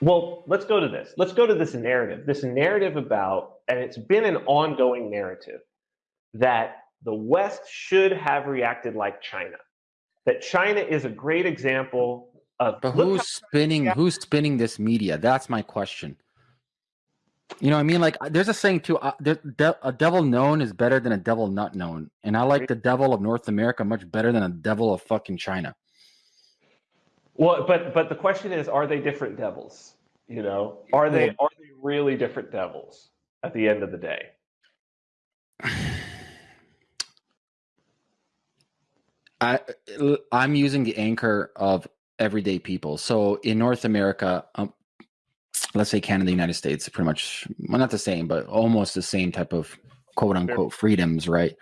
Well, let's go to this. Let's go to this narrative. This narrative about, and it's been an ongoing narrative that the West should have reacted like China. That China is a great example of. But who's spinning? Who's spinning this media? That's my question. You know what I mean? Like, there's a saying too: uh, de a devil known is better than a devil not known, and I like the devil of North America much better than a devil of fucking China. Well, but but the question is, are they different devils? You know, are they are they really different devils at the end of the day? I I'm using the anchor of everyday people. So in North America, um, let's say Canada, United States, pretty much well, not the same, but almost the same type of quote unquote freedoms, right?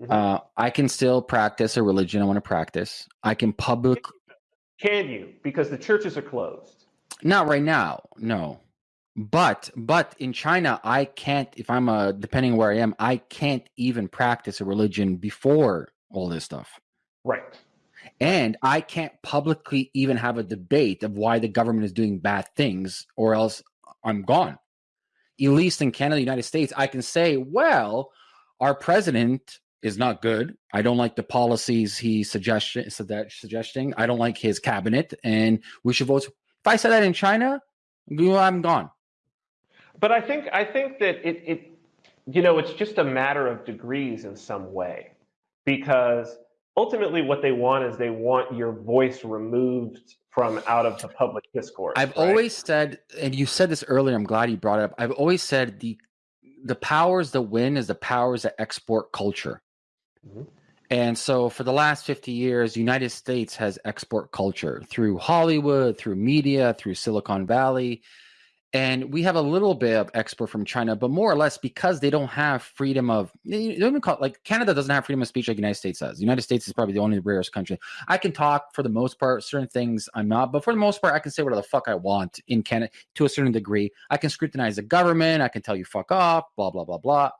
Mm-hmm. Uh, I can still practice a religion I want to practice. I can public. Can you? Because the churches are closed. Not right now, no. But but in China, I can't. If I'm a depending where I am, I can't even practice a religion before all this stuff. Right. And I can't publicly even have a debate of why the government is doing bad things, or else I'm gone. At least in Canada, United States, I can say, well, our president is not good. I don't like the policies he's suggesting. Suggesting I don't like his cabinet, and we should vote. If I said that in China, I'm gone. But I think I think that it, it you know it's just a matter of degrees in some way because ultimately what they want is they want your voice removed from out of the public discourse. I've right? always said, and you said this earlier. I'm glad you brought it up. I've always said the the powers that win is the powers that export culture. Mm-hmm. And so for the last 50 years, United States has export culture through Hollywood, through media, through Silicon Valley and we have a little bit of export from China, but more or less because they don't have freedom of you don't even call it, like Canada doesn't have freedom of speech like the United States does. The United States is probably the only rarest country. I can talk for the most part, certain things I'm not, but for the most part, I can say whatever the fuck I want in Canada to a certain degree. I can scrutinize the government, I can tell you fuck off, blah, blah, blah, blah.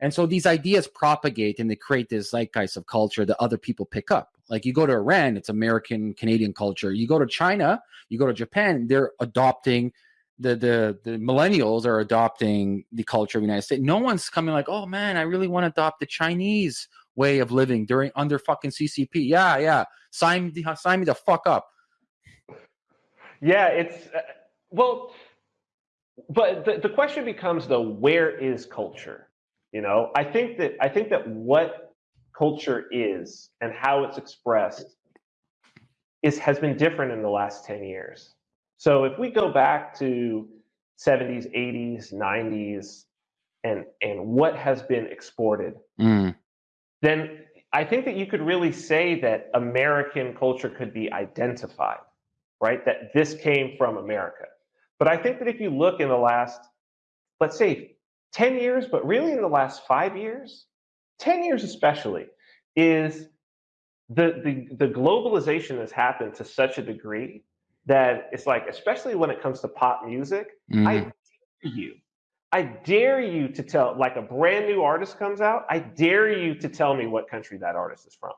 And so these ideas propagate and they create this zeitgeist of culture that other people pick up. Like you go to Iran, it's American Canadian culture. You go to China, you go to Japan, they're adopting the the the millennials are adopting the culture of the United States. No one's coming like, oh man, I really want to adopt the Chinese way of living during under fucking CCP. Yeah, yeah. Sign me, sign me the fuck up. Yeah, it's uh, well, but the, the question becomes though, where is culture? You know, I think that I think that what culture is and how it's expressed is has been different in the last 10 years so if we go back to 70s, 80s, 90s, and and what has been exported, mm. then I think that you could really say that American culture could be identified, right? That this came from America. But I think that if you look in the last, let's say, 10 years, but really in the last five years, 10 years especially, is the, the, the globalization has happened to such a degree that it's like, especially when it comes to pop music, mm. I dare you, I dare you to tell, like a brand new artist comes out, I dare you to tell me what country that artist is from.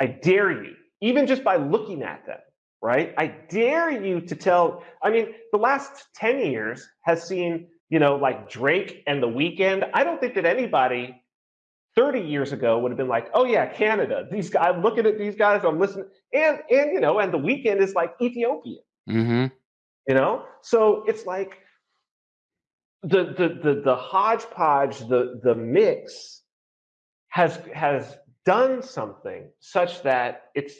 I dare you, even just by looking at them, right? I dare you to tell, I mean, the last 10 years has seen, you know, like Drake and The Weeknd. I don't think that anybody 30 years ago would have been like, oh yeah, Canada. These guys, I'm looking at these guys, I'm listening, and and you know, and the Weeknd is like Ethiopian. Mm-hmm. You know, so it's like the the the the hodgepodge, the the mix has has done something such that it's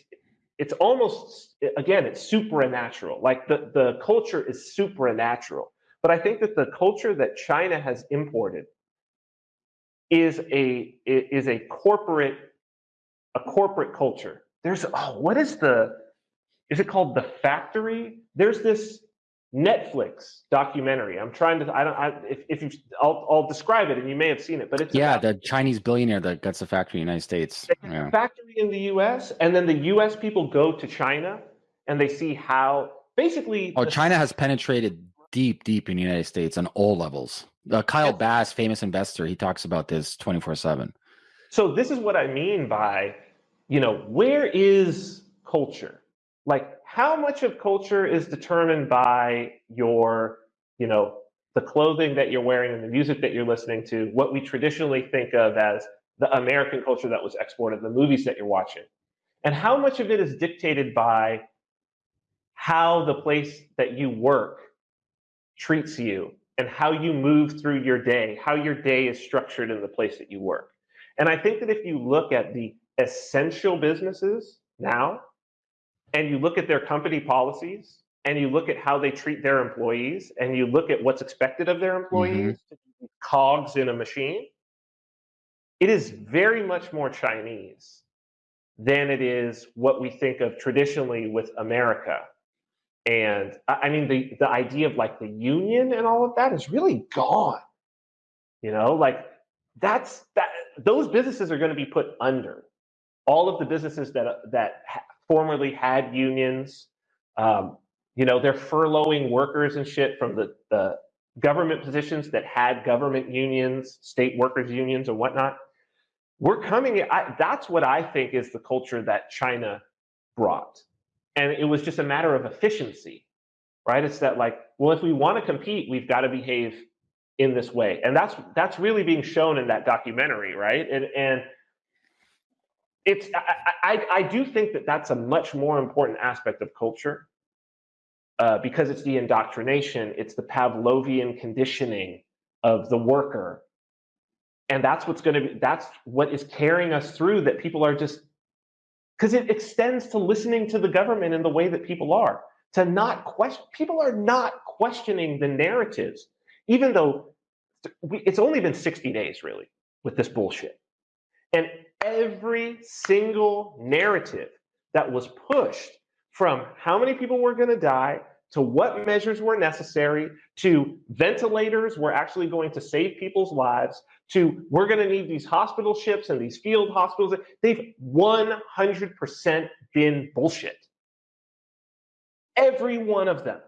it's almost again it's supernatural. Like the the culture is supernatural. But I think that the culture that China has imported is a is a corporate a corporate culture. There's oh, what is the is it called the factory? There's this Netflix documentary. I'm trying to I don't I, if if you I'll I'll describe it and you may have seen it, but it's yeah about, the Chinese billionaire that gets a factory in the United States. Yeah. Factory in the U.S. and then the U.S. people go to China and they see how basically. Oh, China has penetrated deep, deep in the United States on all levels. Uh, Kyle Bass, famous investor, he talks about this 24 7. So, this is what I mean by, you know, where is culture? like how much of culture is determined by your, you know, the clothing that you're wearing and the music that you're listening to, what we traditionally think of as the American culture that was exported, the movies that you're watching. And how much of it is dictated by how the place that you work treats you and how you move through your day, how your day is structured in the place that you work. And I think that if you look at the essential businesses now, and you look at their company policies, and you look at how they treat their employees, and you look at what's expected of their employees, mm-hmm. cogs in a machine, it is very much more Chinese than it is what we think of traditionally with America. And I mean, the, the idea of like the union and all of that is really gone. You know, like that's that those businesses are going to be put under all of the businesses that that formerly had unions. Um, you know, they're furloughing workers and shit from the, the government positions that had government unions, state workers unions, and whatnot we're coming I, that's what i think is the culture that china brought and it was just a matter of efficiency right? It's that like well if we want to compete we've got to behave in this way. And that's that's really being shown in that documentary right? And and it's i i, I do think that that's a much more important aspect of culture uh, because it's the indoctrination it's the pavlovian conditioning of the worker. And that's what's going to be that's what is carrying us through that people are just because it extends to listening to the government in the way that people are to not question people are not questioning the narratives even though it's only been 60 days really with this bullshit. And every single narrative that was pushed from how many people were going to die to what measures were necessary, to ventilators were actually going to save people's lives, to we're going to need these hospital ships and these field hospitals. They've 100% been bullshit. Every one of them.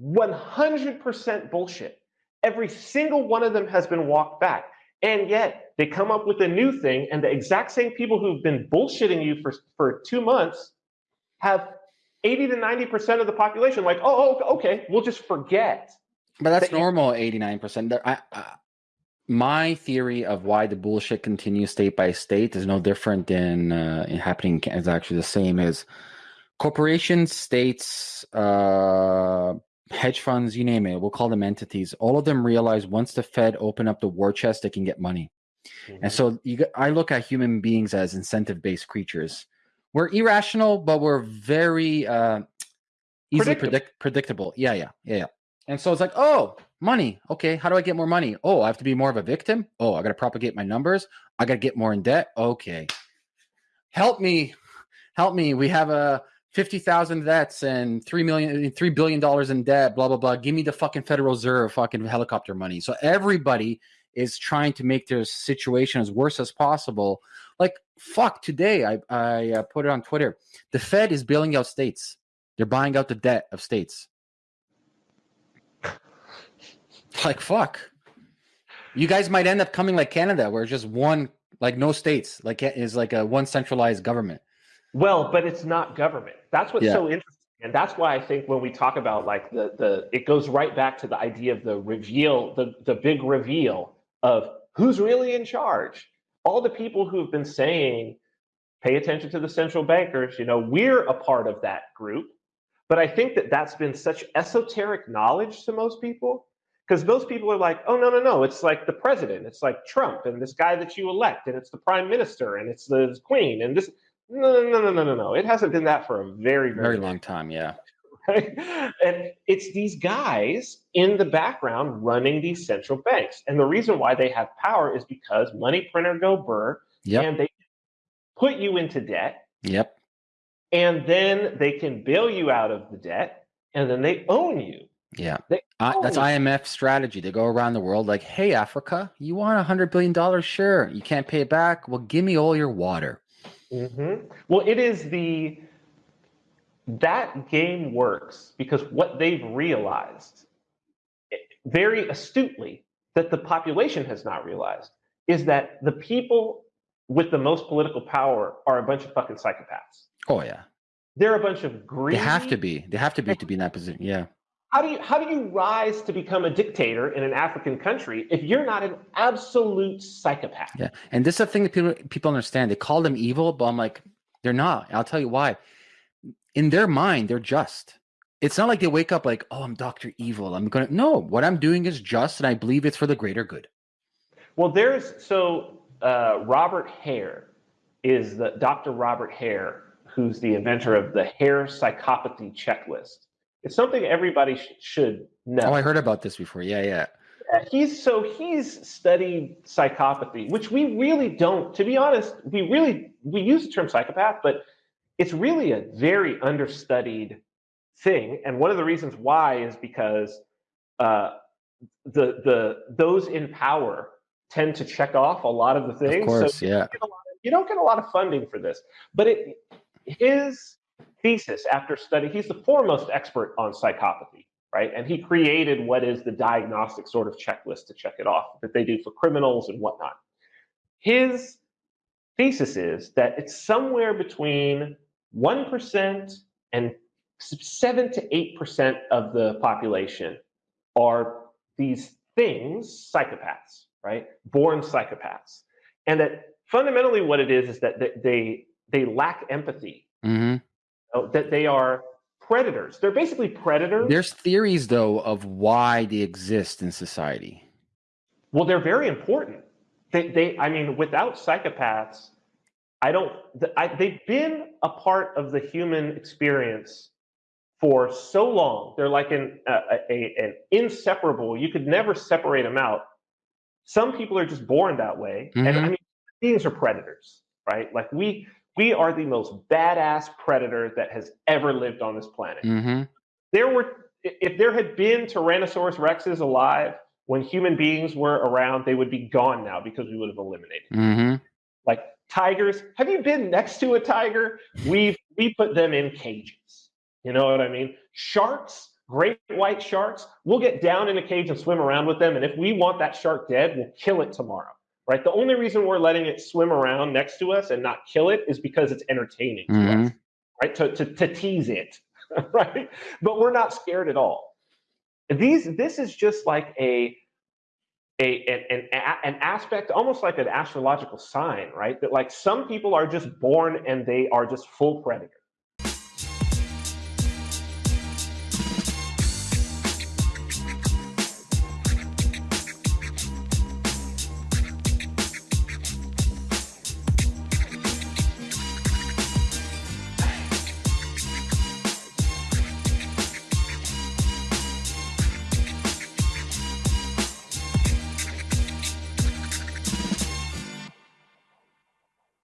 100% bullshit. Every single one of them has been walked back. And yet they come up with a new thing, and the exact same people who've been bullshitting you for, for two months have 80 to 90% of the population like, oh, oh, okay, we'll just forget. But that's that normal, 89%. I, I, my theory of why the bullshit continues state by state is no different than uh, happening. Is actually the same as corporations, states, uh, hedge funds, you name it. We'll call them entities. All of them realize once the Fed open up the war chest, they can get money. Mm-hmm. And so you, I look at human beings as incentive based creatures we're irrational, but we're very uh, easily predictable. Predict- predictable. Yeah, yeah, yeah, yeah. And so it's like, oh, money. Okay, how do I get more money? Oh, I have to be more of a victim. Oh, I got to propagate my numbers. I got to get more in debt. Okay, help me, help me. We have a fifty thousand debts and three million, three billion dollars in debt. Blah blah blah. Give me the fucking Federal Reserve, fucking helicopter money. So everybody is trying to make their situation as worse as possible like fuck, today I I uh, put it on Twitter. The Fed is bailing out states. They're buying out the debt of states. Like fuck. You guys might end up coming like Canada, where just one, like no states, like is like a one centralized government. Well, but it's not government. That's what's yeah. so interesting. And that's why I think when we talk about like the the it goes right back to the idea of the reveal, the the big reveal of who's really in charge all the people who've been saying, pay attention to the central bankers, you know, we're a part of that group. But I think that that's been such esoteric knowledge to most people because most people are like, oh, no, no, no, it's like the president, it's like Trump and this guy that you elect, and it's the prime minister, and it's the queen, and this. No, no, no, no, no, no, no. It hasn't been that for a very, very, very long time. Yeah. Right? And it's these guys in the background running these central banks. And the reason why they have power is because money printer go burr yep. and they put you into debt. Yep. And then they can bail you out of the debt and then they own you. Yeah. Uh, that's. IMF strategy. They go around the world like, hey, Africa, you want a $100 billion? Sure. You can't pay it back. Well, give me all your water. Mm-hmm. Well, it is the that game works because what they've realized very astutely that the population has not realized is that the people with the most political power are a bunch of fucking psychopaths. Oh yeah. they're a bunch of greedy. They have to be. They have to be to be in that position. Yeah. How do you how do you rise to become a dictator in an African country if you're not an absolute psychopath? Yeah, and this is the thing that people people understand. They call them evil, but I'm like, they're not. I'll tell you why. In their mind, they're just. It's not like they wake up like, oh, I'm Doctor Evil. I'm gonna no. What I'm doing is just, and I believe it's for the greater good. Well, there's so uh, Robert Hare is the Dr. Robert Hare, who's the inventor of the Hare psychopathy checklist it's something everybody sh- should know. Oh, I heard about this before. Yeah, yeah. He's so he's studied psychopathy, which we really don't. To be honest, we really we use the term psychopath, but it's really a very understudied thing. And one of the reasons why is because uh, the the those in power tend to check off a lot of the things. Of course, so yeah. You don't, you don't get a lot of funding for this, but it his thesis after study. He's the foremost expert on psychopathy, right? And he created what is the diagnostic sort of checklist to check it off that they do for criminals and whatnot. His thesis is that it's somewhere between 1% and 7 to 8% of the population are these things, psychopaths, right? Born psychopaths. And that fundamentally what it is is that they, they lack empathy. Mm-hmm that they are predators. They're basically predators. There's theories though of why they exist in society. Well, they're very important. They, they I mean, without psychopaths, I don't. I, they've been a part of the human experience for so long. They're like an a, a, an inseparable. You could never separate them out. Some people are just born that way, mm-hmm. and I mean, beings are predators, right? Like we we are the most badass predator that has ever lived on this planet. Mm-hmm. There were, if there had been Tyrannosaurus rexes alive when human beings were around, they would be gone now because we would have eliminated. Mm-hmm. Like tigers, have you been next to a tiger? We've we put them in cages. You know what I mean? Sharks, great white sharks, we'll get down in a cage and swim around with them. And if we want that shark dead, we'll kill it tomorrow right? The only reason we're letting it swim around next to us and not kill it is because it's entertaining mm-hmm. to us, right? To, to, to tease it, right? But we're not scared at all. These, this is just like a, a an, an, an aspect, almost like an astrological sign, right? That like some people are just born and they are just full predators.